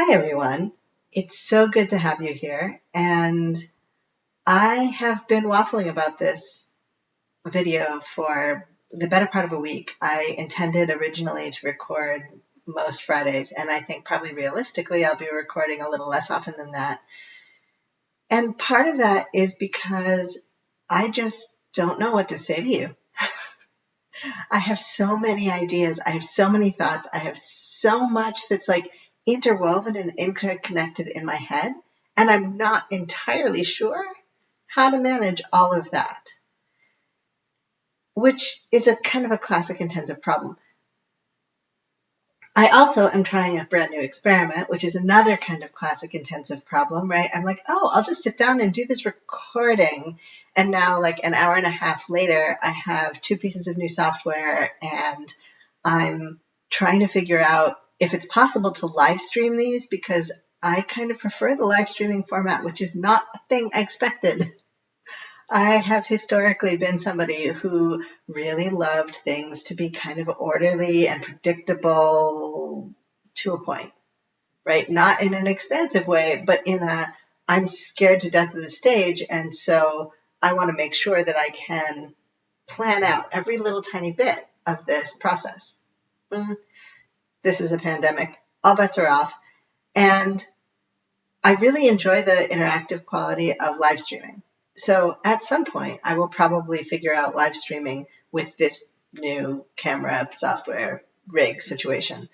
Hi, everyone. It's so good to have you here. And I have been waffling about this video for the better part of a week. I intended originally to record most Fridays, and I think probably realistically I'll be recording a little less often than that. And part of that is because I just don't know what to say to you. I have so many ideas. I have so many thoughts. I have so much that's like interwoven and interconnected in my head, and I'm not entirely sure how to manage all of that, which is a kind of a classic intensive problem. I also am trying a brand new experiment, which is another kind of classic intensive problem, right? I'm like, oh, I'll just sit down and do this recording. And now, like an hour and a half later, I have two pieces of new software and I'm trying to figure out if it's possible to live stream these because I kind of prefer the live streaming format, which is not a thing I expected. I have historically been somebody who really loved things to be kind of orderly and predictable to a point, right? Not in an expansive way, but in a I'm scared to death of the stage. And so I want to make sure that I can plan out every little tiny bit of this process. Mm, this is a pandemic. All bets are off. And I really enjoy the interactive quality of live streaming. So at some point, I will probably figure out live streaming with this new camera software rig situation.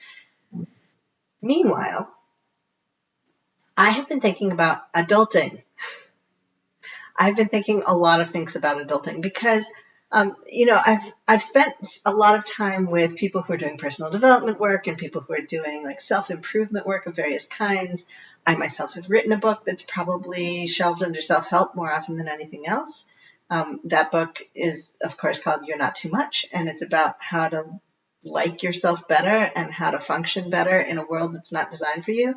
Meanwhile, I have been thinking about adulting. I've been thinking a lot of things about adulting because um, you know, I've I've spent a lot of time with people who are doing personal development work and people who are doing like self improvement work of various kinds. I myself have written a book that's probably shelved under self help more often than anything else. Um, that book is, of course, called You're Not Too Much, and it's about how to like yourself better and how to function better in a world that's not designed for you.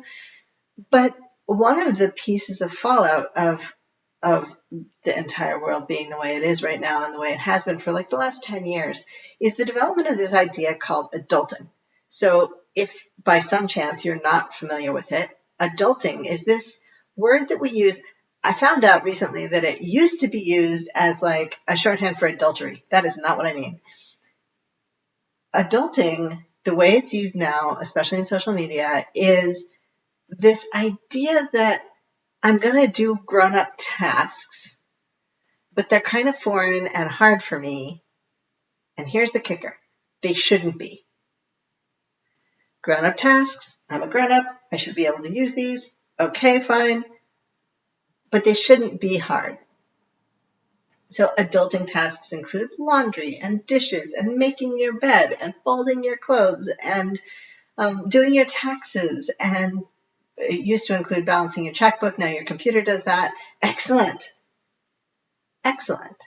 But one of the pieces of fallout of of the entire world being the way it is right now and the way it has been for like the last 10 years is the development of this idea called adulting. So, if by some chance you're not familiar with it, adulting is this word that we use. I found out recently that it used to be used as like a shorthand for adultery. That is not what I mean. Adulting, the way it's used now, especially in social media, is this idea that I'm going to do grown up tasks, but they're kind of foreign and hard for me. And here's the kicker they shouldn't be. Grown up tasks, I'm a grown up, I should be able to use these. Okay, fine. But they shouldn't be hard. So, adulting tasks include laundry and dishes and making your bed and folding your clothes and um, doing your taxes and it used to include balancing your checkbook. Now your computer does that. Excellent. Excellent.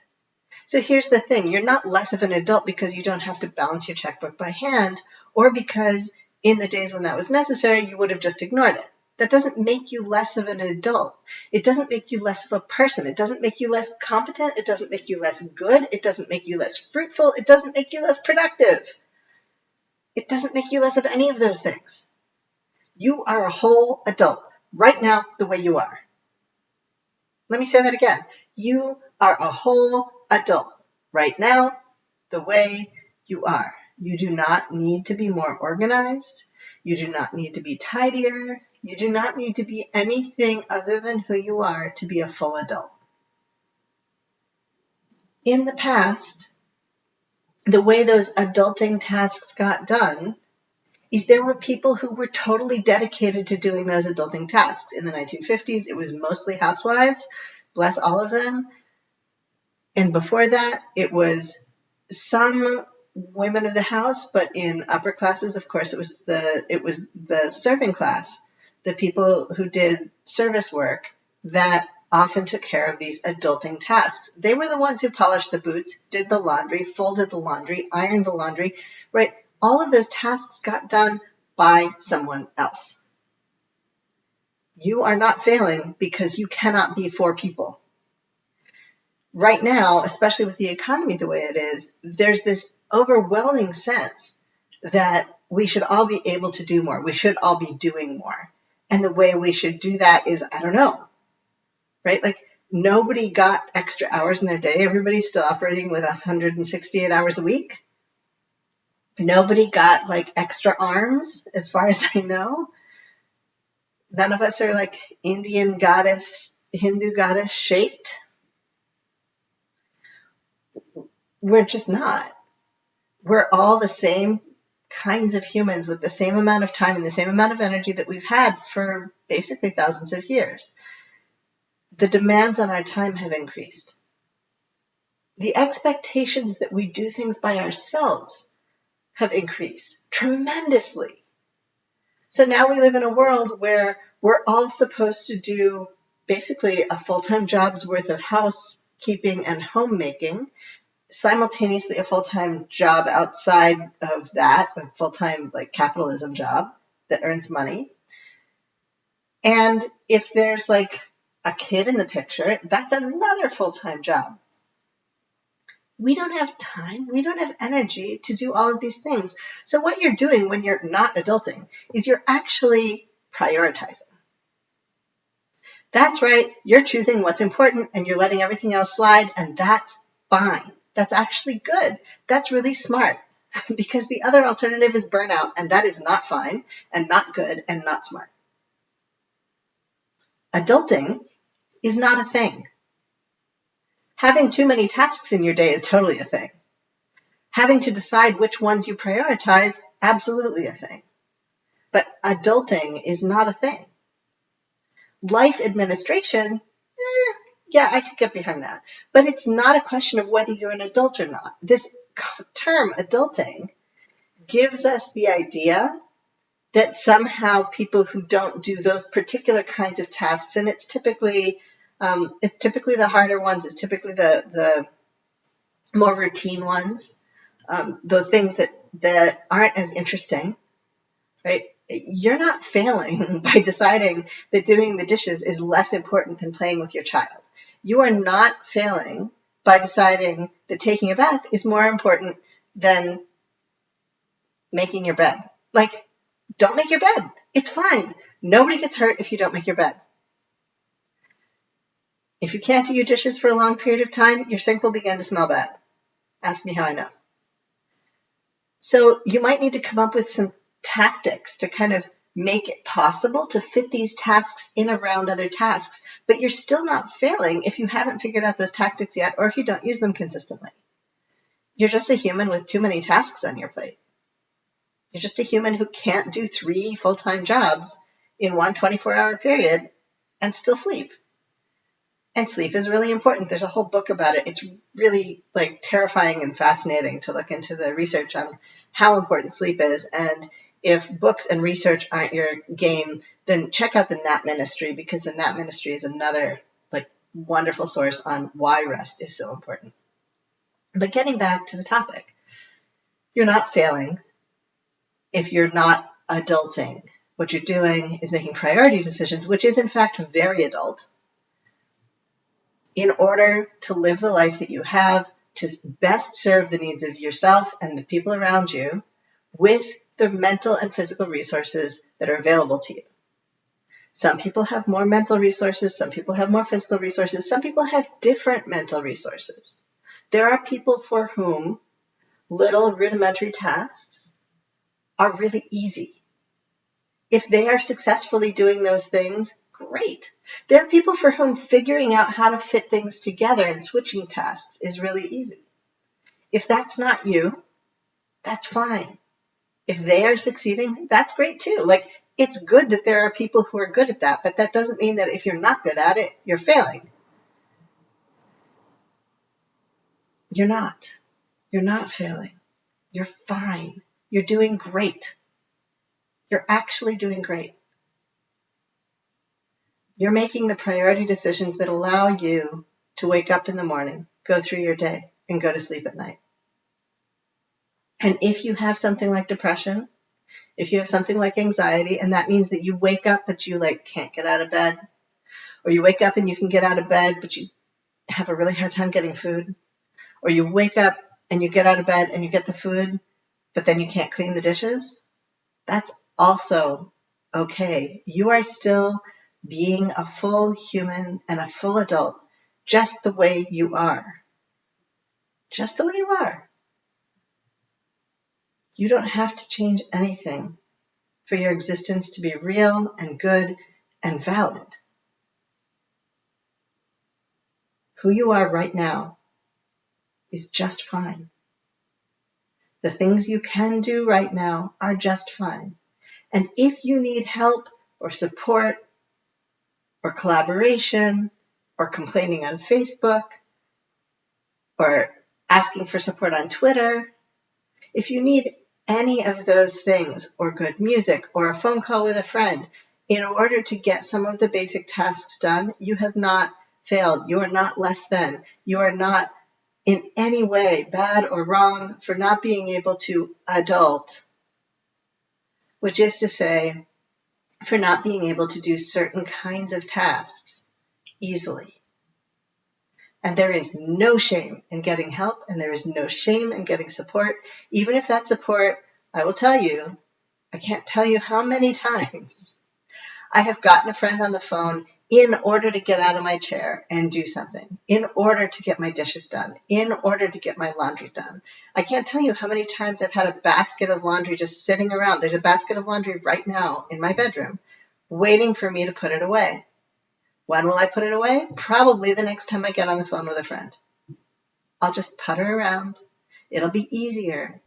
So here's the thing you're not less of an adult because you don't have to balance your checkbook by hand, or because in the days when that was necessary, you would have just ignored it. That doesn't make you less of an adult. It doesn't make you less of a person. It doesn't make you less competent. It doesn't make you less good. It doesn't make you less fruitful. It doesn't make you less productive. It doesn't make you less of any of those things. You are a whole adult right now, the way you are. Let me say that again. You are a whole adult right now, the way you are. You do not need to be more organized. You do not need to be tidier. You do not need to be anything other than who you are to be a full adult. In the past, the way those adulting tasks got done is there were people who were totally dedicated to doing those adulting tasks. In the 1950s, it was mostly housewives, bless all of them. And before that, it was some women of the house, but in upper classes, of course, it was the it was the serving class, the people who did service work that often took care of these adulting tasks. They were the ones who polished the boots, did the laundry, folded the laundry, ironed the laundry, right? All of those tasks got done by someone else. You are not failing because you cannot be four people. Right now, especially with the economy the way it is, there's this overwhelming sense that we should all be able to do more. We should all be doing more. And the way we should do that is, I don't know, right? Like nobody got extra hours in their day. Everybody's still operating with 168 hours a week. Nobody got like extra arms, as far as I know. None of us are like Indian goddess, Hindu goddess shaped. We're just not. We're all the same kinds of humans with the same amount of time and the same amount of energy that we've had for basically thousands of years. The demands on our time have increased. The expectations that we do things by ourselves have increased tremendously. So now we live in a world where we're all supposed to do basically a full time job's worth of housekeeping and homemaking, simultaneously a full time job outside of that, a full time like capitalism job that earns money. And if there's like a kid in the picture, that's another full time job we don't have time, we don't have energy to do all of these things. So, what you're doing when you're not adulting is you're actually prioritizing. That's right, you're choosing what's important and you're letting everything else slide, and that's fine. That's actually good. That's really smart because the other alternative is burnout, and that is not fine and not good and not smart. Adulting is not a thing. Having too many tasks in your day is totally a thing. Having to decide which ones you prioritize, absolutely a thing. But adulting is not a thing. Life administration, eh, yeah, I could get behind that. But it's not a question of whether you're an adult or not. This term, adulting, gives us the idea that somehow people who don't do those particular kinds of tasks, and it's typically um, it's typically the harder ones. It's typically the the more routine ones. Um, the things that that aren't as interesting, right? You're not failing by deciding that doing the dishes is less important than playing with your child. You are not failing by deciding that taking a bath is more important than making your bed. Like, don't make your bed. It's fine. Nobody gets hurt if you don't make your bed. If you can't do your dishes for a long period of time, your sink will begin to smell bad. Ask me how I know. So you might need to come up with some tactics to kind of make it possible to fit these tasks in around other tasks, but you're still not failing if you haven't figured out those tactics yet or if you don't use them consistently. You're just a human with too many tasks on your plate. You're just a human who can't do three full time jobs in one 24 hour period and still sleep. And sleep is really important. There's a whole book about it. It's really like terrifying and fascinating to look into the research on how important sleep is. And if books and research aren't your game, then check out the Nap Ministry because the Nap Ministry is another like wonderful source on why rest is so important. But getting back to the topic, you're not failing if you're not adulting. What you're doing is making priority decisions, which is in fact very adult in order to live the life that you have to best serve the needs of yourself and the people around you with the mental and physical resources that are available to you. Some people have more mental resources, some people have more physical resources, some people have different mental resources. There are people for whom little rudimentary tasks are really easy. If they are successfully doing those things, great. There are people for whom figuring out how to fit things together and switching tasks is really easy. If that's not you, that's fine. If they are succeeding, that's great too. Like, it's good that there are people who are good at that, but that doesn't mean that if you're not good at it, you're failing. You're not. You're not failing. You're fine. You're doing great. You're actually doing great. You're making the priority decisions that allow you to wake up in the morning, go through your day, and go to sleep at night. And if you have something like depression, if you have something like anxiety, and that means that you wake up but you like can't get out of bed, or you wake up and you can get out of bed but you have a really hard time getting food, or you wake up and you get out of bed and you get the food but then you can't clean the dishes, that's also okay. You are still being a full human and a full adult just the way you are. Just the way you are. You don't have to change anything for your existence to be real and good and valid. Who you are right now is just fine. The things you can do right now are just fine. And if you need help or support or collaboration or complaining on Facebook or asking for support on Twitter, if you need any of those things or good music or a phone call with a friend in order to get some of the basic tasks done, you have not failed. You are not less than. You are not in any way bad or wrong for not being able to adult, which is to say, for not being able to do certain kinds of tasks easily. And there is no shame in getting help, and there is no shame in getting support, even if that support, I will tell you, I can't tell you how many times I have gotten a friend on the phone in order to get out of my chair and do something, in order to get my dishes done, in order to get my laundry done. I can't tell you how many times I've had a basket of laundry just sitting around. There's a basket of laundry right now in my bedroom waiting for me to put it away. When will I put it away? Probably the next time I get on the phone with a friend. I'll just putter around. It'll be easier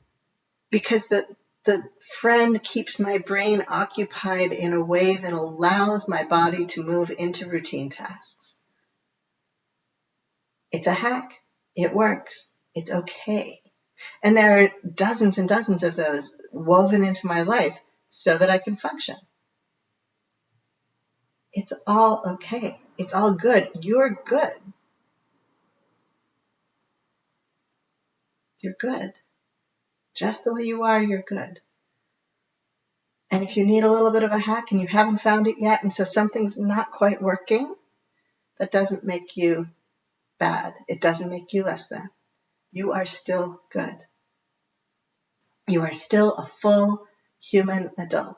because the the friend keeps my brain occupied in a way that allows my body to move into routine tasks. It's a hack. It works. It's okay. And there are dozens and dozens of those woven into my life so that I can function. It's all okay. It's all good. You're good. You're good. Just the way you are, you're good. And if you need a little bit of a hack and you haven't found it yet, and so something's not quite working, that doesn't make you bad. It doesn't make you less than. You are still good. You are still a full human adult.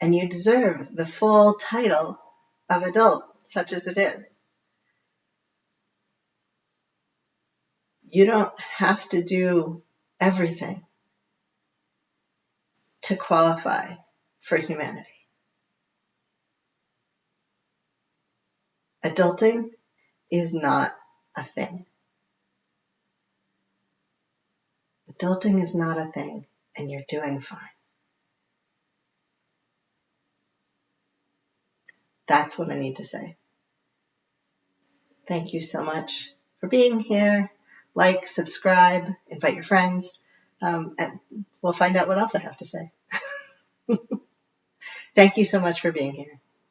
And you deserve the full title of adult, such as it is. You don't have to do everything to qualify for humanity. Adulting is not a thing. Adulting is not a thing, and you're doing fine. That's what I need to say. Thank you so much for being here like, subscribe, invite your friends, um, and we'll find out what else I have to say. Thank you so much for being here.